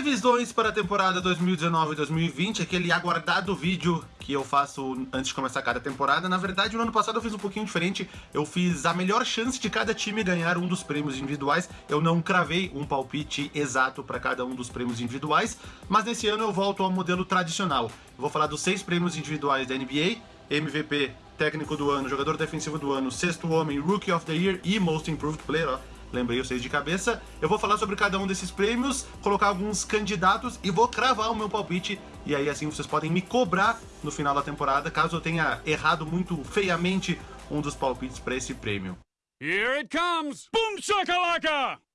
Previsões para a temporada 2019-2020, aquele aguardado vídeo que eu faço antes de começar cada temporada. Na verdade, no ano passado eu fiz um pouquinho diferente. Eu fiz a melhor chance de cada time ganhar um dos prêmios individuais. Eu não cravei um palpite exato para cada um dos prêmios individuais, mas nesse ano eu volto ao modelo tradicional. Eu vou falar dos seis prêmios individuais da NBA, MVP, técnico do ano, jogador defensivo do ano, sexto homem, Rookie of the Year e Most Improved Player, ó lembrei vocês de cabeça. Eu vou falar sobre cada um desses prêmios, colocar alguns candidatos e vou cravar o meu palpite. E aí assim vocês podem me cobrar no final da temporada, caso eu tenha errado muito feiamente um dos palpites para esse prêmio. Here it comes! Boom shakalaka!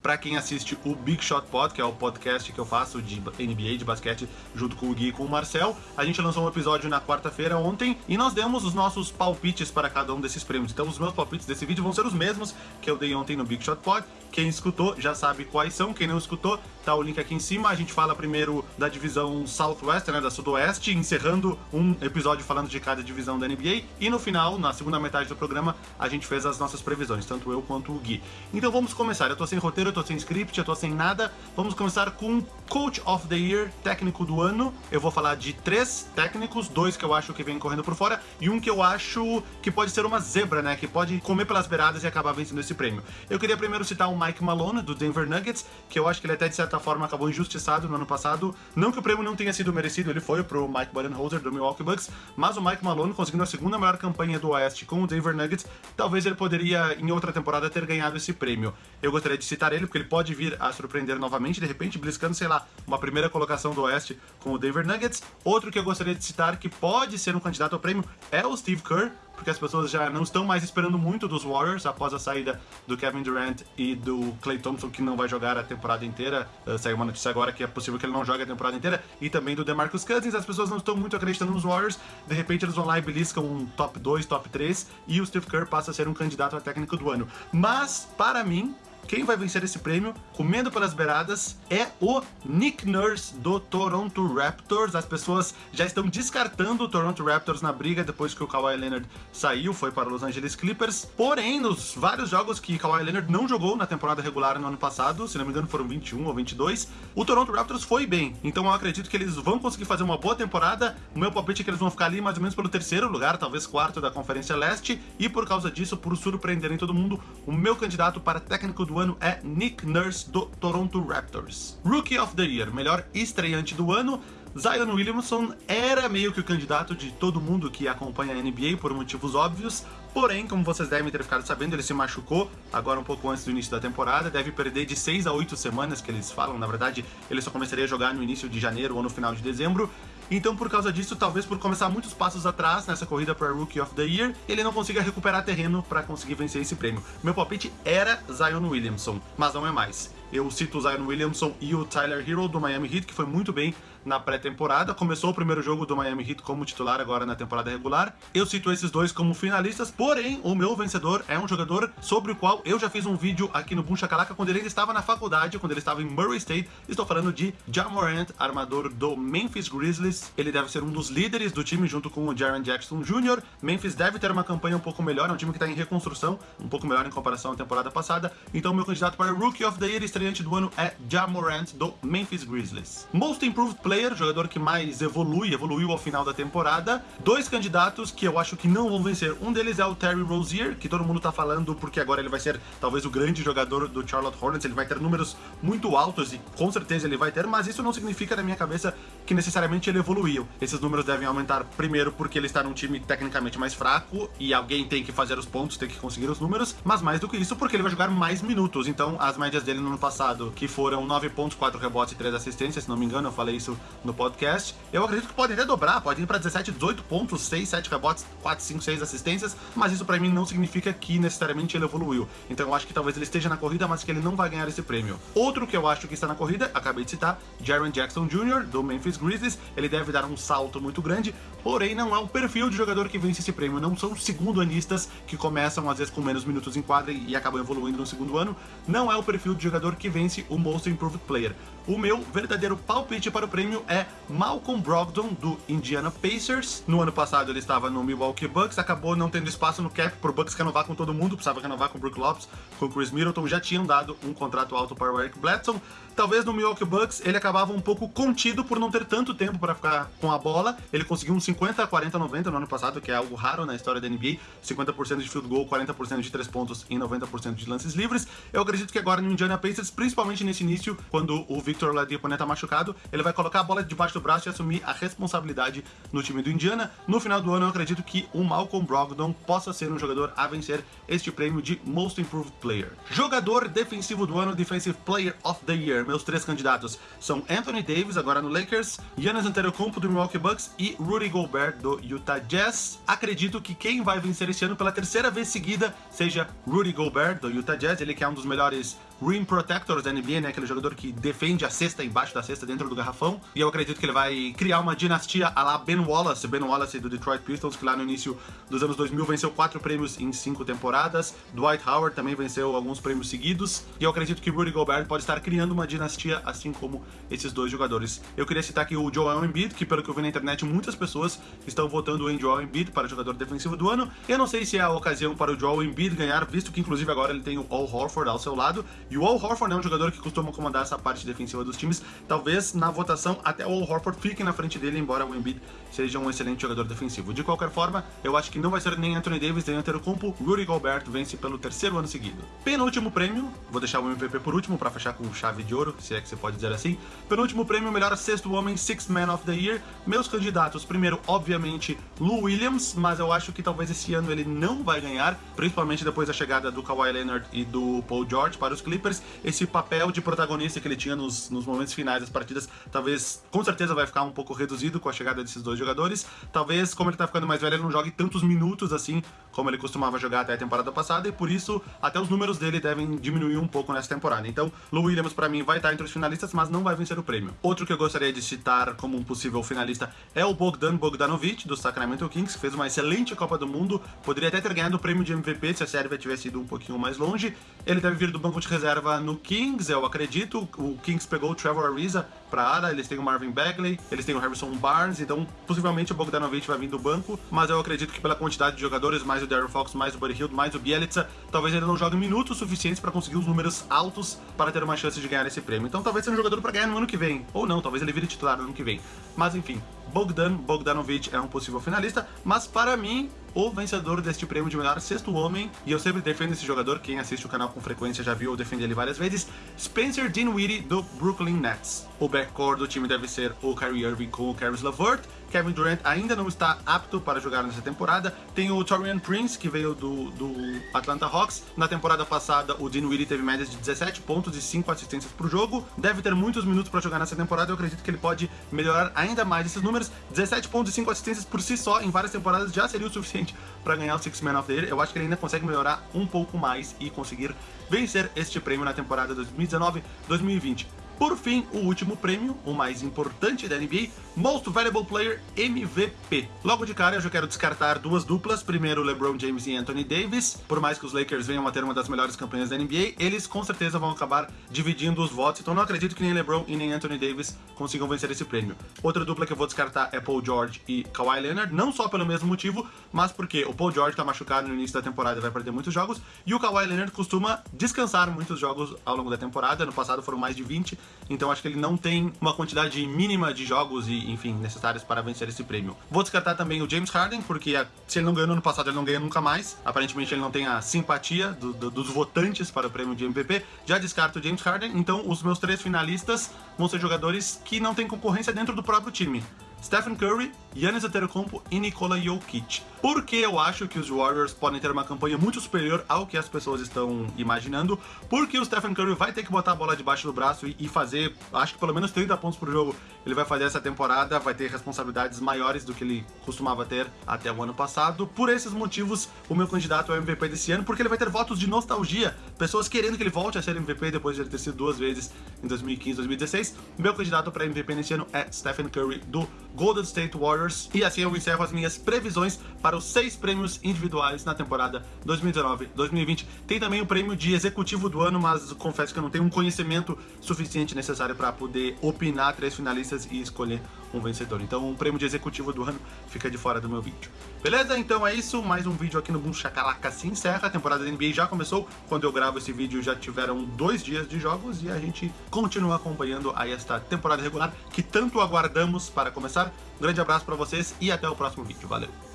Para quem assiste o Big Shot Pod, que é o podcast que eu faço de NBA, de basquete, junto com o Gui e com o Marcel, a gente lançou um episódio na quarta-feira ontem e nós demos os nossos palpites para cada um desses prêmios. Então os meus palpites desse vídeo vão ser os mesmos que eu dei ontem no Big Shot Pod. Quem escutou já sabe quais são, quem não escutou, tá o link aqui em cima. A gente fala primeiro da divisão Southwest, né, da Sudoeste, encerrando um episódio falando de cada divisão da NBA. E no final, na segunda metade do programa, a gente fez as nossas previsões, tanto eu quanto o Gui. Então vamos começar. Eu tô sem roteiro, eu tô sem script, eu tô sem nada. Vamos começar com Coach of the Year, técnico do ano. Eu vou falar de três técnicos, dois que eu acho que vem correndo por fora e um que eu acho que pode ser uma zebra, né, que pode comer pelas beiradas e acabar vencendo esse prêmio. Eu queria primeiro citar o Mike Malone, do Denver Nuggets, que eu acho que ele até de certa forma acabou injustiçado no ano passado. Não que o prêmio não tenha sido merecido, ele foi pro Mike Budenholzer, do Milwaukee Bucks, mas o Mike Malone, conseguindo a segunda melhor campanha do Oeste com o Denver Nuggets, talvez ele poderia, em outra temporada, ter ganhado esse prêmio. Eu gostaria de citar ele, porque ele pode vir a surpreender novamente, de repente, bliscando, sei lá, uma primeira colocação do Oeste com o Denver Nuggets. Outro que eu gostaria de citar, que pode ser um candidato ao prêmio, é o Steve Kerr, porque as pessoas já não estão mais esperando muito dos Warriors após a saída do Kevin Durant e do Clay Thompson, que não vai jogar a temporada inteira. Uh, saiu uma notícia agora que é possível que ele não jogue a temporada inteira, e também do DeMarcus Cousins. As pessoas não estão muito acreditando nos Warriors. De repente eles vão lá e beliscam um top 2, top 3, e o Steve Kerr passa a ser um candidato a técnico do ano. Mas, para mim, quem vai vencer esse prêmio, comendo pelas beiradas, é o Nick Nurse do Toronto Raptors. As pessoas já estão descartando o Toronto Raptors na briga depois que o Kawhi Leonard saiu, foi para Los Angeles Clippers. Porém, nos vários jogos que Kawhi Leonard não jogou na temporada regular no ano passado, se não me engano foram 21 ou 22, o Toronto Raptors foi bem. Então eu acredito que eles vão conseguir fazer uma boa temporada. O meu palpite é que eles vão ficar ali mais ou menos pelo terceiro lugar, talvez quarto da Conferência Leste. E por causa disso, por surpreenderem todo mundo, o meu candidato para técnico do ano é Nick Nurse do Toronto Raptors. Rookie of the Year, melhor estreante do ano, Zion Williamson era meio que o candidato de todo mundo que acompanha a NBA por motivos óbvios, porém, como vocês devem ter ficado sabendo, ele se machucou agora um pouco antes do início da temporada, deve perder de 6 a 8 semanas que eles falam, na verdade ele só começaria a jogar no início de janeiro ou no final de dezembro, então, por causa disso, talvez por começar muitos passos atrás nessa corrida para Rookie of the Year, ele não consiga recuperar terreno para conseguir vencer esse prêmio. Meu palpite era Zion Williamson, mas não é mais. Eu cito o Zion Williamson e o Tyler Hero do Miami Heat, que foi muito bem na pré-temporada. Começou o primeiro jogo do Miami Heat como titular agora na temporada regular. Eu cito esses dois como finalistas, porém, o meu vencedor é um jogador sobre o qual eu já fiz um vídeo aqui no Boom Shakalaka quando ele estava na faculdade, quando ele estava em Murray State. Estou falando de Jamorant, armador do Memphis Grizzlies. Ele deve ser um dos líderes do time junto com o Jaren Jackson Jr. Memphis deve ter uma campanha um pouco melhor, é um time que está em reconstrução, um pouco melhor em comparação à temporada passada. Então, meu candidato para Rookie of the Year estreante do ano é Jamorant do Memphis Grizzlies. Most Improved Player, jogador que mais evolui, evoluiu ao final da temporada. Dois candidatos que eu acho que não vão vencer. Um deles é o Terry Rozier, que todo mundo tá falando porque agora ele vai ser talvez o grande jogador do Charlotte Hornets, ele vai ter números muito altos e com certeza ele vai ter, mas isso não significa na minha cabeça que necessariamente ele evoluiu. Esses números devem aumentar primeiro porque ele está num time tecnicamente mais fraco e alguém tem que fazer os pontos, tem que conseguir os números, mas mais do que isso porque ele vai jogar mais minutos. Então as médias dele no ano passado, que foram 9 pontos, 4 rebotes e 3 assistências, se não me engano, eu falei isso no podcast. Eu acredito que podem até dobrar, podem ir para 17, 18 pontos, 6, 7 rebotes, 4, 5, 6 assistências, mas isso para mim não significa que necessariamente ele evoluiu. Então eu acho que talvez ele esteja na corrida, mas que ele não vai ganhar esse prêmio. Outro que eu acho que está na corrida, acabei de citar, Jaren Jackson Jr., do Memphis Grizzlies, ele deve dar um salto muito grande, porém não é o perfil de jogador que vence esse prêmio, não são segundo-anistas que começam às vezes com menos minutos em quadra e acabam evoluindo no segundo ano, não é o perfil de jogador que vence o Most Improved Player. O meu verdadeiro palpite para o prêmio é Malcolm Brogdon, do Indiana Pacers. No ano passado ele estava no Milwaukee Bucks, acabou não tendo espaço no cap por Bucks renovar com todo mundo, precisava renovar com o Brook Lopes, com o Chris Middleton, já tinham dado um contrato alto para o Eric Bledsoe. Talvez no Milwaukee Bucks ele acabava um pouco contido por não ter tanto tempo para ficar com a bola. Ele conseguiu um 50, 40, 90 no ano passado, que é algo raro na história da NBA. 50% de field goal, 40% de 3 pontos e 90% de lances livres. Eu acredito que agora no Indiana Pacers, principalmente nesse início, quando o Victor Ladipo tá machucado, ele vai colocar a bola debaixo do braço e assumir a responsabilidade no time do Indiana. No final do ano, eu acredito que o Malcolm Brogdon possa ser um jogador a vencer este prêmio de Most Improved Player. Jogador defensivo do ano, Defensive Player of the Year. Meus três candidatos são Anthony Davis, agora no Lakers, Giannis Antetokounmpo do Milwaukee Bucks e Rudy Gobert do Utah Jazz. Acredito que quem vai vencer esse ano pela terceira vez seguida seja Rudy Gobert do Utah Jazz, ele que é um dos melhores rim protectors da NBA, né, aquele jogador que defende a cesta embaixo da cesta dentro do garrafão. E eu acredito que ele vai criar uma dinastia a lá Ben Wallace, Ben Wallace do Detroit Pistons, que lá no início dos anos 2000 venceu quatro prêmios em cinco temporadas. Dwight Howard também venceu alguns prêmios seguidos. E eu acredito que Rudy Gobert pode estar criando uma dinastia assim como esses dois jogadores. Eu queria citar aqui o Joel Embiid, que pelo que eu vi na internet, muitas pessoas estão votando em Joel Embiid para jogador defensivo do ano. Eu não sei se é a ocasião para o Joel Embiid ganhar, visto que inclusive agora ele tem o Al Horford ao seu lado. E o Al Horford é um jogador que costuma comandar essa parte defensiva dos times. Talvez na votação até o Al Horford fique na frente dele, embora o Embiid seja um excelente jogador defensivo. De qualquer forma, eu acho que não vai ser nem Anthony Davis nem Antetokounmpo. Rudy Gobert vence pelo terceiro ano seguido. Penúltimo prêmio, vou deixar o MVP por último para fechar com chave de ouro, se é que você pode dizer assim. Penúltimo prêmio, melhor sexto homem, Sixth Man of the Year. Meus candidatos, primeiro, obviamente, Lou Williams, mas eu acho que talvez esse ano ele não vai ganhar, principalmente depois da chegada do Kawhi Leonard e do Paul George para os Clippers. Esse papel de protagonista que ele tinha nos, nos momentos finais das partidas, talvez, com certeza, vai ficar um pouco reduzido com a chegada desses dois jogadores. Talvez, como ele tá ficando mais velho, ele não jogue tantos minutos assim como ele costumava jogar até a temporada passada, e por isso até os números dele devem diminuir um pouco nessa temporada. Então, Lou Williams, para mim, vai estar entre os finalistas, mas não vai vencer o prêmio. Outro que eu gostaria de citar como um possível finalista é o Bogdan Bogdanovic, do Sacramento Kings, que fez uma excelente Copa do Mundo, poderia até ter ganhado o prêmio de MVP se a Sérvia tivesse ido um pouquinho mais longe. Ele deve vir do banco de reserva no Kings, eu acredito. O Kings pegou o Trevor Ariza pra área, eles têm o Marvin Bagley, eles têm o Harrison Barnes, então possivelmente o Bogdanovic vai vir do banco, mas eu acredito que pela quantidade de jogadores, mais o Darren Fox, mais o Buddy Hield, mais o Bielitsa, talvez ele não jogue minutos suficientes para conseguir os números altos para ter uma chance de ganhar esse prêmio. Então talvez seja um jogador para ganhar no ano que vem, ou não, talvez ele vire titular no ano que vem. Mas enfim, Bogdan Bogdanovic é um possível finalista, mas para mim, o vencedor deste prêmio de melhor sexto homem, e eu sempre defendo esse jogador, quem assiste o canal com frequência já viu eu defender ele várias vezes, Spencer Dinwiddie do Brooklyn Nets. O backcourt do time deve ser o Kyrie Irving com o Caris LeVert, Kevin Durant ainda não está apto para jogar nessa temporada. Tem o Torian Prince, que veio do, do Atlanta Hawks. Na temporada passada, o Dinwiddie teve médias de 17 pontos e 5 assistências por jogo. Deve ter muitos minutos para jogar nessa temporada. Eu acredito que ele pode melhorar ainda mais esses números. 17 pontos e 5 assistências por si só em várias temporadas já seria o suficiente para ganhar o Six Man of the Year. Eu acho que ele ainda consegue melhorar um pouco mais e conseguir vencer este prêmio na temporada 2019-2020. Por fim, o último prêmio, o mais importante da NBA, Most Valuable Player MVP. Logo de cara, eu já quero descartar duas duplas. Primeiro, LeBron James e Anthony Davis. Por mais que os Lakers venham a ter uma das melhores campanhas da NBA, eles com certeza vão acabar dividindo os votos. Então não acredito que nem LeBron e nem Anthony Davis consigam vencer esse prêmio. Outra dupla que eu vou descartar é Paul George e Kawhi Leonard, não só pelo mesmo motivo, mas porque o Paul George tá machucado no início da temporada e vai perder muitos jogos, e o Kawhi Leonard costuma descansar muitos jogos ao longo da temporada. No passado foram mais de 20, então acho que ele não tem uma quantidade mínima de jogos e, enfim, necessários para vencer esse prêmio. Vou descartar também o James Harden, porque se ele não ganhou no ano passado, ele não ganha nunca mais. Aparentemente ele não tem a simpatia do, do, dos votantes para o prêmio de MVP. Já descarto o James Harden, então os meus três finalistas vão ser jogadores que não têm concorrência dentro do próprio time. Stephen Curry, Giannis Antetokounmpo e Nikola Jokic. Porque eu acho que os Warriors podem ter uma campanha muito superior ao que as pessoas estão imaginando, porque o Stephen Curry vai ter que botar a bola debaixo do braço e, e fazer, acho que pelo menos 30 pontos por jogo ele vai fazer essa temporada, vai ter responsabilidades maiores do que ele costumava ter até o ano passado. Por esses motivos, o meu candidato é o MVP desse ano, porque ele vai ter votos de nostalgia, pessoas querendo que ele volte a ser MVP depois de ele ter sido duas vezes em 2015 e 2016. Meu candidato para MVP nesse ano é Stephen Curry do Golden State Warriors. E assim eu encerro as minhas previsões para os seis prêmios individuais na temporada 2019-2020. Tem também o prêmio de executivo do ano, mas confesso que eu não tenho um conhecimento suficiente necessário para poder opinar três finalistas e escolher um vencedor. Então o prêmio de executivo do ano fica de fora do meu vídeo. Beleza? Então é isso. Mais um vídeo aqui no Boom Shakalaka se encerra. A temporada da NBA já começou. Quando eu gravo esse vídeo já tiveram dois dias de jogos e a gente continua acompanhando aí esta temporada regular que tanto aguardamos para começar. Um grande abraço para vocês e até o próximo vídeo. Valeu!